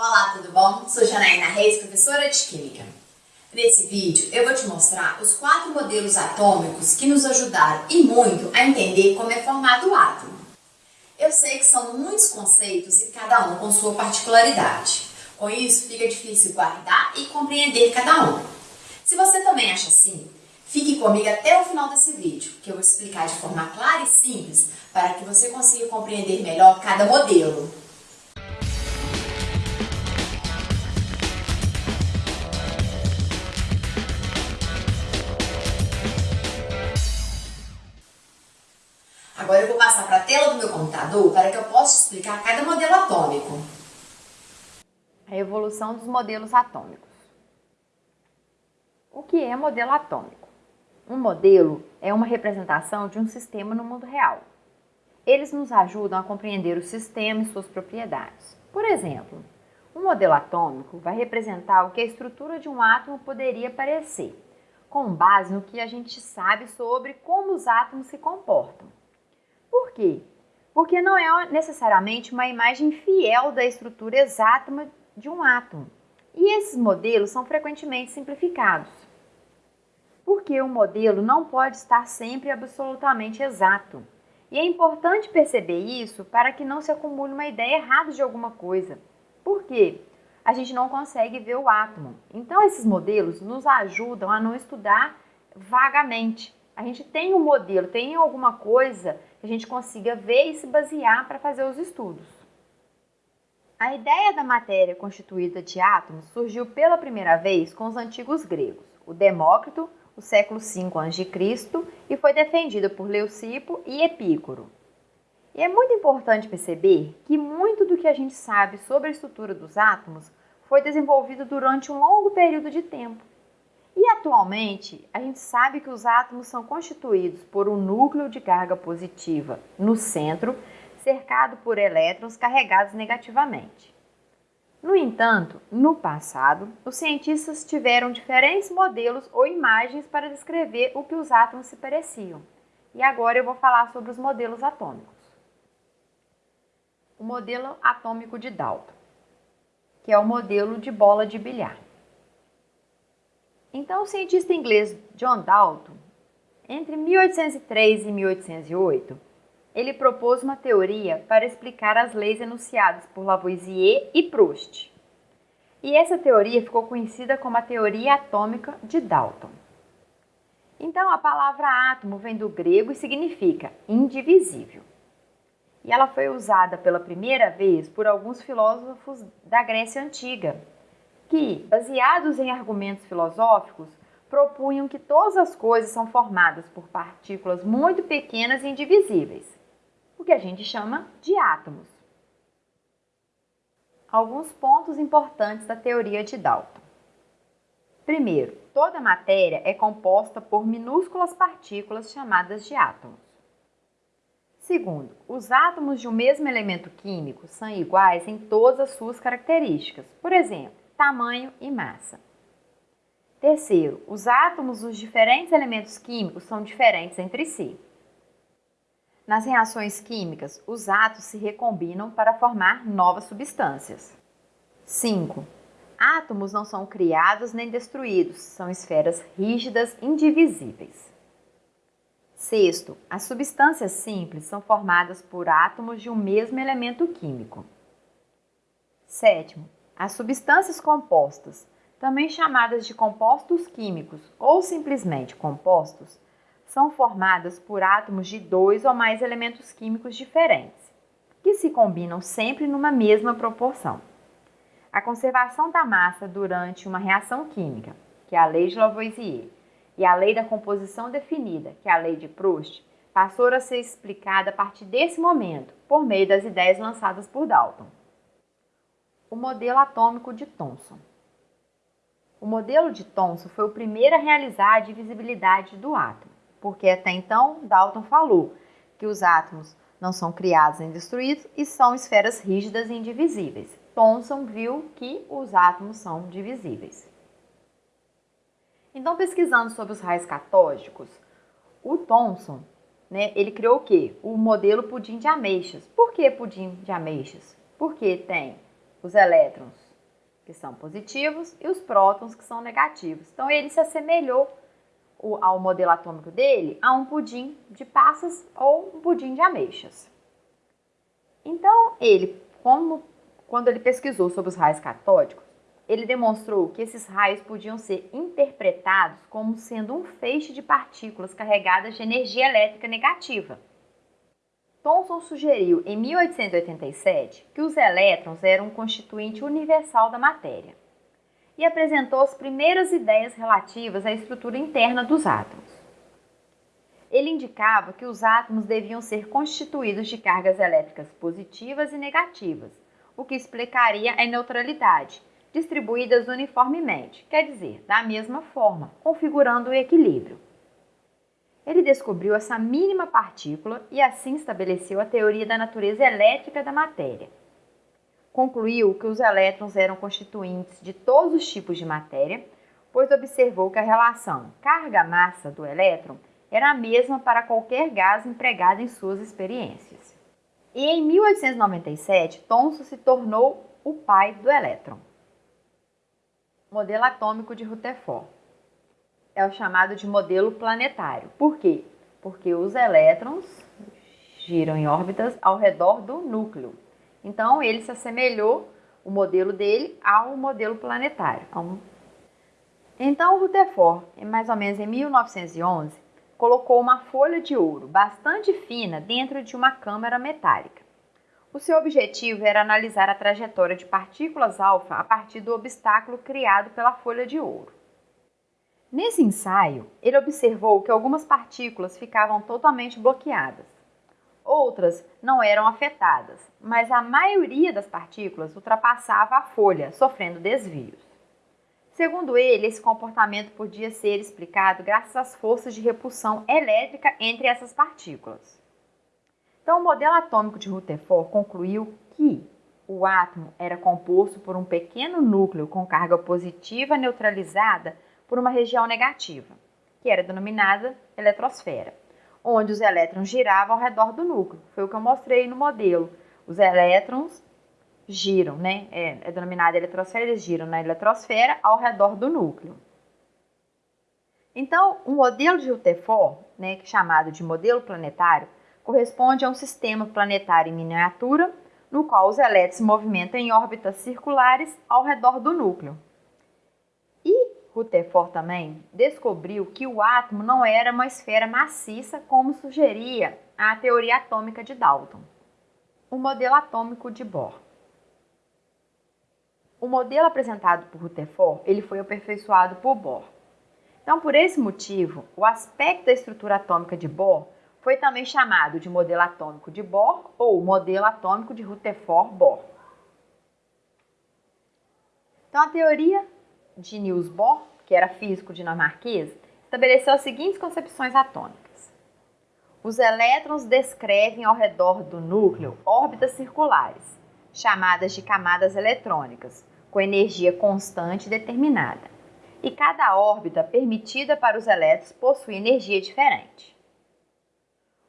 Olá, tudo bom? Sou Janaína Reis, professora de Química. Nesse vídeo eu vou te mostrar os quatro modelos atômicos que nos ajudaram e muito a entender como é formado o átomo. Eu sei que são muitos conceitos e cada um com sua particularidade. Com isso, fica difícil guardar e compreender cada um. Se você também acha assim, fique comigo até o final desse vídeo, que eu vou explicar de forma clara e simples para que você consiga compreender melhor cada modelo. Computador para que eu possa explicar cada modelo atômico. A evolução dos modelos atômicos. O que é modelo atômico? Um modelo é uma representação de um sistema no mundo real. Eles nos ajudam a compreender o sistema e suas propriedades. Por exemplo, um modelo atômico vai representar o que a estrutura de um átomo poderia parecer, com base no que a gente sabe sobre como os átomos se comportam. Por quê? Porque não é necessariamente uma imagem fiel da estrutura exata de um átomo. E esses modelos são frequentemente simplificados. Porque o modelo não pode estar sempre absolutamente exato. E é importante perceber isso para que não se acumule uma ideia errada de alguma coisa. Por quê? A gente não consegue ver o átomo. Então, esses modelos nos ajudam a não estudar vagamente. A gente tem um modelo, tem alguma coisa que a gente consiga ver e se basear para fazer os estudos. A ideia da matéria constituída de átomos surgiu pela primeira vez com os antigos gregos, o Demócrito, no século V a.C., e foi defendida por Leucipo e Epícoro. E é muito importante perceber que muito do que a gente sabe sobre a estrutura dos átomos foi desenvolvido durante um longo período de tempo. E atualmente, a gente sabe que os átomos são constituídos por um núcleo de carga positiva no centro, cercado por elétrons carregados negativamente. No entanto, no passado, os cientistas tiveram diferentes modelos ou imagens para descrever o que os átomos se pareciam. E agora eu vou falar sobre os modelos atômicos. O modelo atômico de Dalton, que é o modelo de bola de bilhar. Então, o cientista inglês John Dalton, entre 1803 e 1808, ele propôs uma teoria para explicar as leis enunciadas por Lavoisier e Proust. E essa teoria ficou conhecida como a teoria atômica de Dalton. Então, a palavra átomo vem do grego e significa indivisível. E ela foi usada pela primeira vez por alguns filósofos da Grécia Antiga, que, baseados em argumentos filosóficos, propunham que todas as coisas são formadas por partículas muito pequenas e indivisíveis, o que a gente chama de átomos. Alguns pontos importantes da teoria de Dalton. Primeiro, toda matéria é composta por minúsculas partículas chamadas de átomos. Segundo, os átomos de um mesmo elemento químico são iguais em todas as suas características. Por exemplo, tamanho e massa. Terceiro, os átomos dos diferentes elementos químicos são diferentes entre si. Nas reações químicas, os átomos se recombinam para formar novas substâncias. 5. Átomos não são criados nem destruídos, são esferas rígidas indivisíveis. Sexto, as substâncias simples são formadas por átomos de um mesmo elemento químico. Sétimo, as substâncias compostas, também chamadas de compostos químicos ou simplesmente compostos, são formadas por átomos de dois ou mais elementos químicos diferentes, que se combinam sempre numa mesma proporção. A conservação da massa durante uma reação química, que é a lei de Lavoisier, e a lei da composição definida, que é a lei de Proust, passou a ser explicada a partir desse momento, por meio das ideias lançadas por Dalton o modelo atômico de Thomson. O modelo de Thomson foi o primeiro a realizar a divisibilidade do átomo, porque até então Dalton falou que os átomos não são criados nem destruídos e são esferas rígidas e indivisíveis. Thomson viu que os átomos são divisíveis. Então, pesquisando sobre os raios catódicos, o Thomson, né, ele criou o quê? O modelo pudim de ameixas. Por que pudim de ameixas? Porque tem os elétrons que são positivos, e os prótons, que são negativos. Então, ele se assemelhou ao modelo atômico dele a um pudim de passas ou um pudim de ameixas. Então, ele, como, quando ele pesquisou sobre os raios catódicos, ele demonstrou que esses raios podiam ser interpretados como sendo um feixe de partículas carregadas de energia elétrica negativa. Thomson sugeriu em 1887 que os elétrons eram um constituinte universal da matéria e apresentou as primeiras ideias relativas à estrutura interna dos átomos. Ele indicava que os átomos deviam ser constituídos de cargas elétricas positivas e negativas, o que explicaria a neutralidade, distribuídas uniformemente, quer dizer, da mesma forma, configurando o equilíbrio. Ele descobriu essa mínima partícula e assim estabeleceu a teoria da natureza elétrica da matéria. Concluiu que os elétrons eram constituintes de todos os tipos de matéria, pois observou que a relação carga-massa do elétron era a mesma para qualquer gás empregado em suas experiências. E em 1897, Thomson se tornou o pai do elétron. Modelo atômico de Rutherford. É o chamado de modelo planetário. Por quê? Porque os elétrons giram em órbitas ao redor do núcleo. Então, ele se assemelhou, o modelo dele, ao modelo planetário. Então, Rutherford, mais ou menos em 1911, colocou uma folha de ouro bastante fina dentro de uma câmara metálica. O seu objetivo era analisar a trajetória de partículas alfa a partir do obstáculo criado pela folha de ouro. Nesse ensaio, ele observou que algumas partículas ficavam totalmente bloqueadas. Outras não eram afetadas, mas a maioria das partículas ultrapassava a folha, sofrendo desvios. Segundo ele, esse comportamento podia ser explicado graças às forças de repulsão elétrica entre essas partículas. Então, o modelo atômico de Rutherford concluiu que o átomo era composto por um pequeno núcleo com carga positiva neutralizada por uma região negativa, que era denominada eletrosfera, onde os elétrons giravam ao redor do núcleo. Foi o que eu mostrei no modelo. Os elétrons giram, né? É, é denominada eletrosfera, eles giram na eletrosfera ao redor do núcleo. Então, o modelo de Rutherford, né, é chamado de modelo planetário, corresponde a um sistema planetário em miniatura, no qual os elétrons se movimentam em órbitas circulares ao redor do núcleo. Rutherford também descobriu que o átomo não era uma esfera maciça, como sugeria a teoria atômica de Dalton. O modelo atômico de Bohr. O modelo apresentado por Rutherford ele foi aperfeiçoado por Bohr. Então, por esse motivo, o aspecto da estrutura atômica de Bohr foi também chamado de modelo atômico de Bohr ou modelo atômico de Rutherford-Bohr. Então, a teoria de Niels Bohr, que era físico dinamarquês, estabeleceu as seguintes concepções atômicas. Os elétrons descrevem ao redor do núcleo órbitas circulares, chamadas de camadas eletrônicas, com energia constante determinada. E cada órbita permitida para os elétrons possui energia diferente.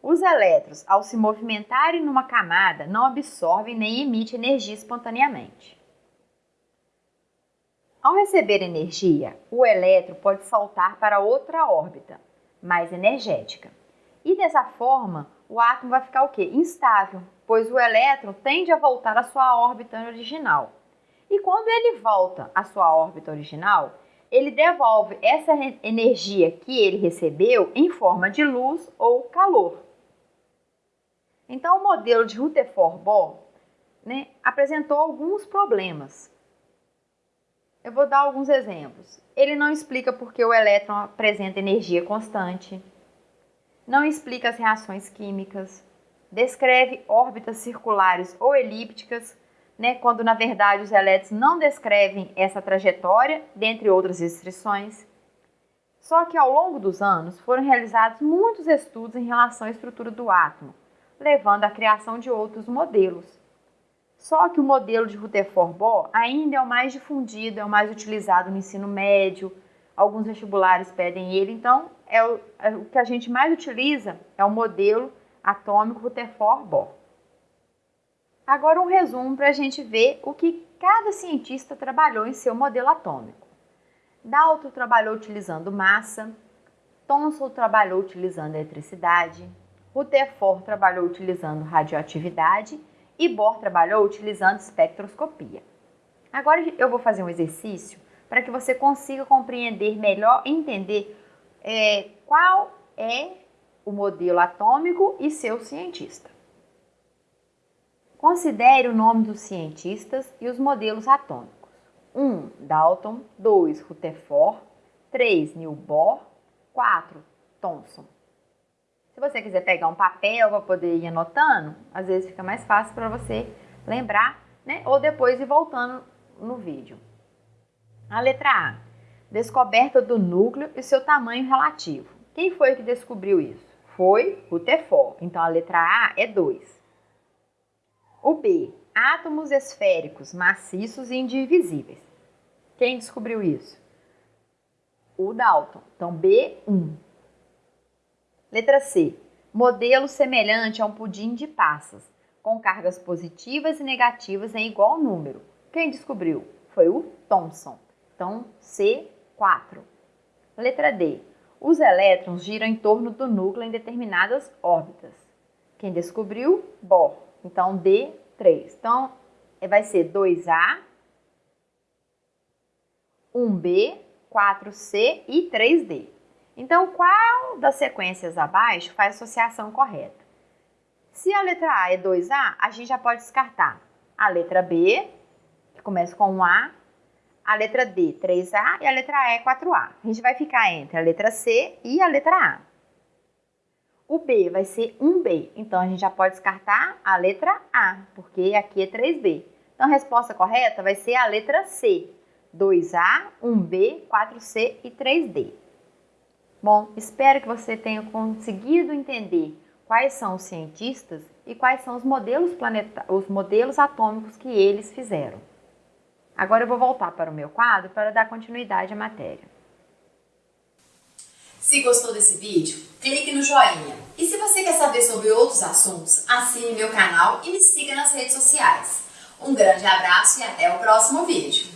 Os elétrons, ao se movimentarem numa camada, não absorvem nem emitem energia espontaneamente. Ao receber energia, o elétron pode saltar para outra órbita, mais energética. E dessa forma, o átomo vai ficar o quê? Instável, pois o elétron tende a voltar à sua órbita original. E quando ele volta à sua órbita original, ele devolve essa energia que ele recebeu em forma de luz ou calor. Então, o modelo de Rutherford-Bohr né, apresentou alguns problemas. Eu vou dar alguns exemplos. Ele não explica por que o elétron apresenta energia constante, não explica as reações químicas, descreve órbitas circulares ou elípticas, né, quando na verdade os elétrons não descrevem essa trajetória, dentre outras restrições. Só que ao longo dos anos foram realizados muitos estudos em relação à estrutura do átomo, levando à criação de outros modelos. Só que o modelo de Rutherford-Bohr ainda é o mais difundido, é o mais utilizado no ensino médio. Alguns vestibulares pedem ele, então é o, é o que a gente mais utiliza é o modelo atômico Rutherford-Bohr. Agora um resumo para a gente ver o que cada cientista trabalhou em seu modelo atômico. Dalton trabalhou utilizando massa, Thomson trabalhou utilizando eletricidade, Rutherford trabalhou utilizando radioatividade e Bohr trabalhou utilizando espectroscopia. Agora eu vou fazer um exercício para que você consiga compreender melhor entender é, qual é o modelo atômico e seu cientista. Considere o nome dos cientistas e os modelos atômicos. 1. Um, Dalton 2. Rutherford 3. Neil Bohr 4. Thomson Se você quiser pegar um papel para poder ir anotando, às vezes fica mais fácil para você lembrar, né? Ou depois ir voltando no vídeo. A letra A. Descoberta do núcleo e seu tamanho relativo. Quem foi que descobriu isso? Foi Rutherford. Então a letra A é 2. O B. Átomos esféricos, maciços e indivisíveis. Quem descobriu isso? O Dalton. Então B, 1. Letra C. Modelo semelhante a um pudim de passas, com cargas positivas e negativas em igual número. Quem descobriu? Foi o Thomson. Então, C4. Letra D. Os elétrons giram em torno do núcleo em determinadas órbitas. Quem descobriu? Bohr. Então, D3. Então, vai ser 2A, 1B, 4C e 3D. Então, qual das sequências abaixo faz associação correta? Se a letra A é 2A, a gente já pode descartar a letra B, que começa com um A, a letra D 3A e a letra E 4A. A gente vai ficar entre a letra C e a letra A. O B vai ser 1B, então a gente já pode descartar a letra A, porque aqui é 3B. Então a resposta correta vai ser a letra C, 2A, 1B, 4C e 3D. Bom, espero que você tenha conseguido entender quais são os cientistas e quais são os modelos, os modelos atômicos que eles fizeram. Agora eu vou voltar para o meu quadro para dar continuidade à matéria. Se gostou desse vídeo, clique no joinha. E se você quer saber sobre outros assuntos, assine meu canal e me siga nas redes sociais. Um grande abraço e até o próximo vídeo.